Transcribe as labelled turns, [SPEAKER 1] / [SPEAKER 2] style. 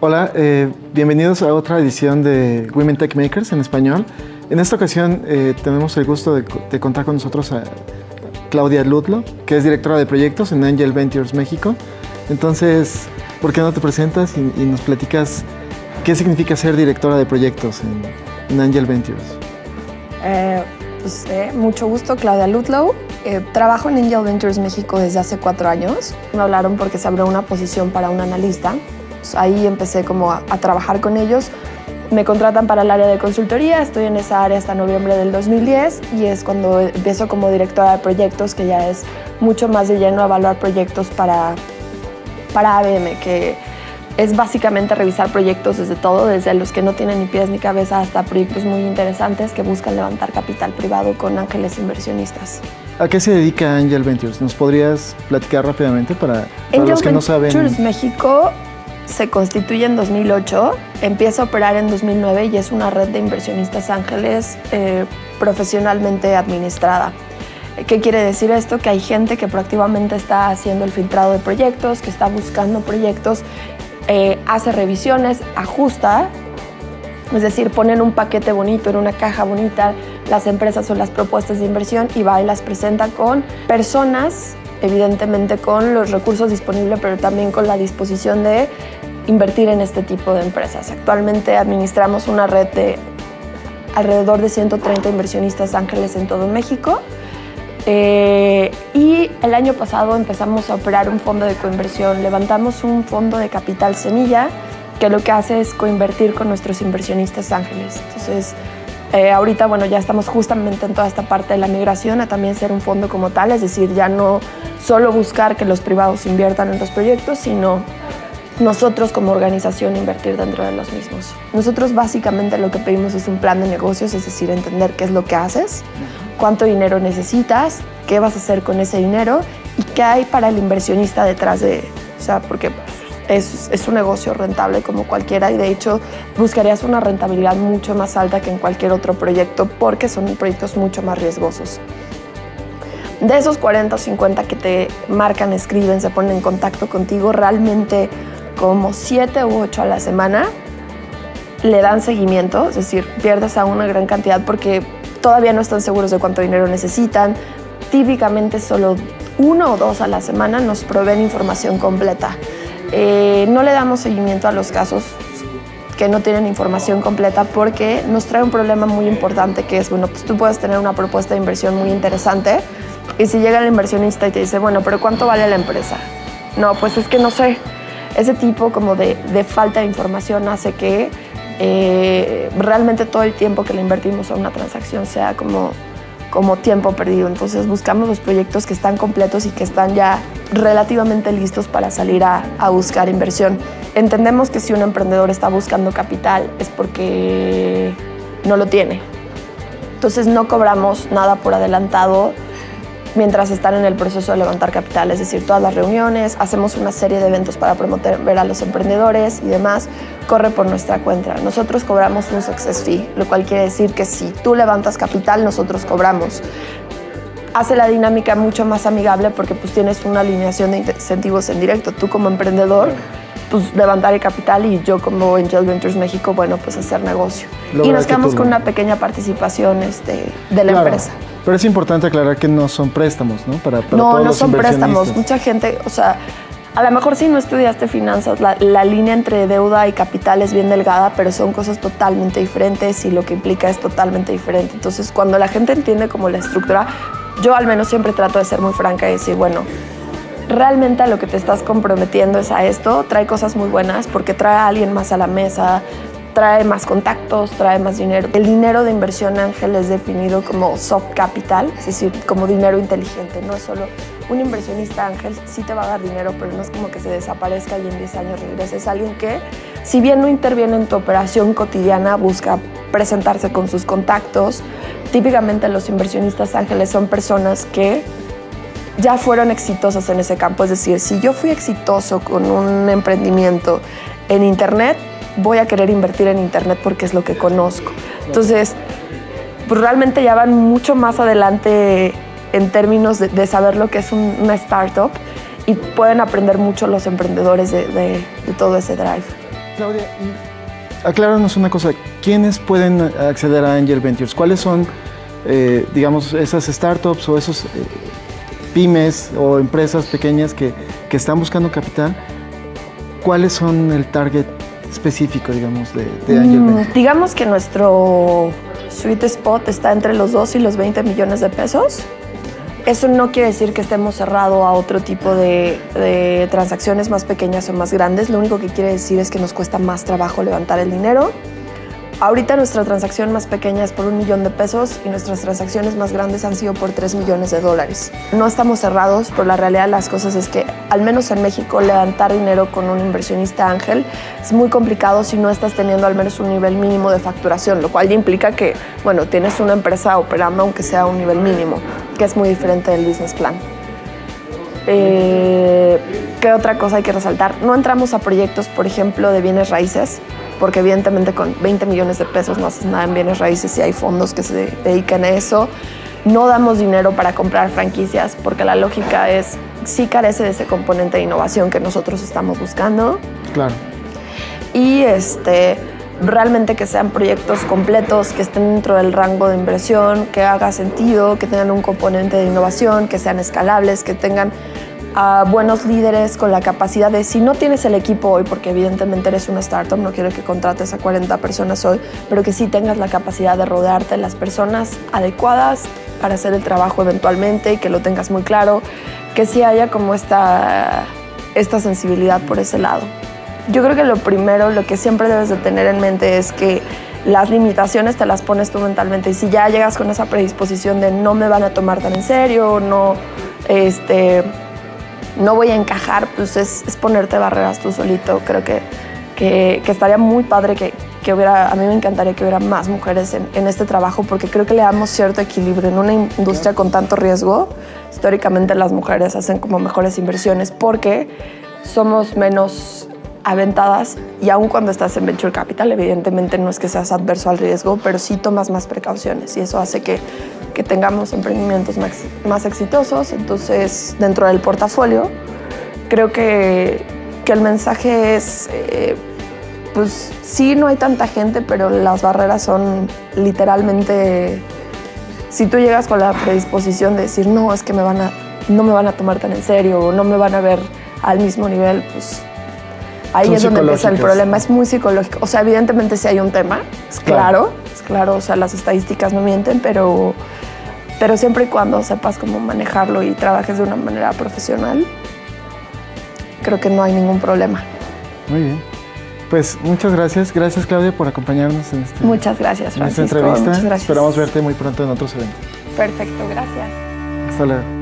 [SPEAKER 1] Hola, eh, bienvenidos a otra edición de Women Tech Makers en español. En esta ocasión eh, tenemos el gusto de, de, contar con nosotros a Claudia Ludlow, que es directora de proyectos en Angel Ventures México. Entonces, ¿por qué no te presentas y, y nos platicas qué significa ser directora de proyectos en, en Angel Ventures?
[SPEAKER 2] Eh, pues, eh, mucho gusto, Claudia Ludlow. Eh, trabajo en Angel Ventures México desde hace cuatro años. Me hablaron porque se abrió una posición para un analista ahí empecé como a, a, trabajar con ellos. Me contratan para el área de consultoría, estoy en esa área hasta noviembre del 2010 y es cuando empiezo como directora de proyectos, que ya es mucho más de lleno evaluar proyectos para, para ABM, que es básicamente revisar proyectos desde todo, desde los que no tienen ni pies ni cabeza hasta proyectos muy interesantes que buscan levantar capital privado con ángeles inversionistas.
[SPEAKER 1] ¿A qué se dedica Angel Ventures? ¿Nos podrías platicar rápidamente para, para los que no saben?
[SPEAKER 2] Ventures México se constituye en 2008, empieza a operar en 2009 y es una red de inversionistas ángeles eh, profesionalmente administrada. ¿Qué quiere decir esto? Que hay gente que proactivamente está haciendo el filtrado de proyectos, que está buscando proyectos, eh, hace revisiones, ajusta, es decir, ponen un paquete bonito en una caja bonita las empresas o las propuestas de inversión y va y las presenta con personas evidentemente con los recursos disponibles, pero también con la disposición de invertir en este tipo de empresas. Actualmente administramos una red de alrededor de 130 inversionistas ángeles en todo México. Eh, y el año pasado empezamos a operar un fondo de coinversión. Levantamos un fondo de capital semilla que lo que hace es coinvertir con nuestros inversionistas ángeles. Entonces, eh, ahorita, bueno, ya estamos justamente en toda esta parte de la migración a también ser un fondo como tal, es decir, ya no solo buscar que los privados inviertan en los proyectos, sino nosotros como organización invertir dentro de los mismos. Nosotros básicamente lo que pedimos es un plan de negocios, es decir, entender qué es lo que haces, cuánto dinero necesitas, qué vas a hacer con ese dinero y qué hay para el inversionista detrás de, o sea, porque es, es, un negocio rentable como cualquiera y de hecho buscarías una rentabilidad mucho más alta que en cualquier otro proyecto porque son proyectos mucho más riesgosos. De esos 40 o 50 que te marcan, escriben, se ponen en contacto contigo, realmente como 7 u 8 a la semana le dan seguimiento, es decir, pierdes a una gran cantidad porque todavía no están seguros de cuánto dinero necesitan. Típicamente solo uno o dos a la semana nos proveen información completa. Eh, no le damos seguimiento a los casos que no tienen información completa porque nos trae un problema muy importante que es, bueno, pues tú puedes tener una propuesta de inversión muy interesante y si llega el inversionista y te dice, bueno, pero ¿cuánto vale la empresa? No, pues es que no sé. Ese tipo como de, de falta de información hace que eh, realmente todo el tiempo que le invertimos a una transacción sea como como tiempo perdido. Entonces buscamos los proyectos que están completos y que están ya relativamente listos para salir a, a, buscar inversión. Entendemos que si un emprendedor está buscando capital es porque no lo tiene. Entonces no cobramos nada por adelantado mientras están en el proceso de levantar capital, es decir, todas las reuniones, hacemos una serie de eventos para promover a los emprendedores y demás, corre por nuestra cuenta. Nosotros cobramos un success fee, lo cual quiere decir que si tú levantas capital, nosotros cobramos. Hace la dinámica mucho más amigable porque pues tienes una alineación de incentivos en directo. Tú como emprendedor, pues levantar el capital y yo como Angel Ventures México, bueno, pues hacer negocio. Y nos quedamos con una pequeña participación este, de la
[SPEAKER 1] claro.
[SPEAKER 2] empresa.
[SPEAKER 1] Pero es importante aclarar que no son préstamos, ¿no? Para, para
[SPEAKER 2] no,
[SPEAKER 1] todos
[SPEAKER 2] no
[SPEAKER 1] los
[SPEAKER 2] son préstamos. Mucha gente, o sea, a lo mejor si no estudiaste finanzas, la, la, línea entre deuda y capital es bien delgada, pero son cosas totalmente diferentes y lo que implica es totalmente diferente. Entonces, cuando la gente entiende como la estructura, yo al menos siempre trato de ser muy franca y decir, bueno, realmente a lo que te estás comprometiendo es a esto, trae cosas muy buenas porque trae a alguien más a la mesa, trae más contactos, trae más dinero. El dinero de inversión ángel es definido como soft capital, es decir, como dinero inteligente, no es solo un inversionista ángel sí te va a dar dinero, pero no es como que se desaparezca y en 10 años regrese. Es alguien que, si bien no interviene en tu operación cotidiana, busca presentarse con sus contactos. Típicamente los inversionistas ángeles son personas que ya fueron exitosas en ese campo. Es decir, si yo fui exitoso con un emprendimiento en Internet, voy a querer invertir en Internet porque es lo que conozco. Entonces, pues realmente ya van mucho más adelante en términos de, de saber lo que es un, una startup y pueden aprender mucho los emprendedores de, de, de todo ese drive.
[SPEAKER 1] Claudia, acláranos una cosa, ¿quiénes pueden acceder a Angel Ventures? ¿Cuáles son, eh, digamos, esas startups o esos eh, pymes o empresas pequeñas que, que, están buscando capital? ¿Cuáles son el target específico, digamos, de, de Angel mm?
[SPEAKER 2] Digamos que nuestro sweet spot está entre los 2 y los 20 millones de pesos. Eso no quiere decir que estemos cerrados a otro tipo de, de, transacciones más pequeñas o más grandes. Lo único que quiere decir es que nos cuesta más trabajo levantar el dinero. Ahorita nuestra transacción más pequeña es por un millón de pesos y nuestras transacciones más grandes han sido por tres millones de dólares. No estamos cerrados, pero la realidad de las cosas es que, al menos en México, levantar dinero con un inversionista ángel es muy complicado si no estás teniendo al menos un nivel mínimo de facturación, lo cual implica que, bueno, tienes una empresa operando aunque sea un nivel mínimo, que es muy diferente del business plan. Eh, ¿Qué otra cosa hay que resaltar? No entramos a proyectos, por ejemplo, de bienes raíces, porque evidentemente con 20 millones de pesos no haces nada en bienes raíces y hay fondos que se dedican a eso. No damos dinero para comprar franquicias porque la lógica es, sí carece de ese componente de innovación que nosotros estamos buscando.
[SPEAKER 1] Claro.
[SPEAKER 2] Y este, realmente que sean proyectos completos, que estén dentro del rango de inversión, que haga sentido, que tengan un componente de innovación, que sean escalables, que tengan a buenos líderes con la capacidad de, si no tienes el equipo hoy, porque evidentemente eres una startup, no quiero que contrates a 40 personas hoy, pero que sí tengas la capacidad de rodearte de las personas adecuadas para hacer el trabajo eventualmente y que lo tengas muy claro, que sí haya como esta, esta sensibilidad por ese lado. Yo creo que lo primero, lo que siempre debes de tener en mente es que las limitaciones te las pones tú mentalmente y si ya llegas con esa predisposición de no me van a tomar tan en serio, no, este, no voy a encajar, pues es, ponerte barreras tú solito. Creo que, que, que estaría muy padre que, que, hubiera, a mí me encantaría que hubiera más mujeres en, en, este trabajo porque creo que le damos cierto equilibrio en una industria con tanto riesgo. Históricamente las mujeres hacen como mejores inversiones porque somos menos aventadas y aun cuando estás en venture capital, evidentemente no es que seas adverso al riesgo, pero sí tomas más precauciones y eso hace que que tengamos emprendimientos más, más exitosos. Entonces, dentro del portafolio, creo que, que el mensaje es, eh, pues sí, no hay tanta gente, pero las barreras son literalmente, si tú llegas con la predisposición de decir, no, es que me van a, no me van a tomar tan en serio o no me van a ver al mismo nivel, pues ahí es donde empieza el problema, es muy psicológico. O sea, evidentemente sí hay un tema, es claro, claro, es claro, o sea, las estadísticas no mienten, pero pero siempre y cuando sepas cómo manejarlo y trabajes de una manera profesional, creo que no hay ningún problema.
[SPEAKER 1] Muy bien. Pues muchas gracias, gracias Claudia por acompañarnos en, este,
[SPEAKER 2] muchas gracias,
[SPEAKER 1] en esta entrevista. Muchas gracias. Esperamos verte muy pronto en otros eventos.
[SPEAKER 2] Perfecto, gracias.
[SPEAKER 1] Hasta luego.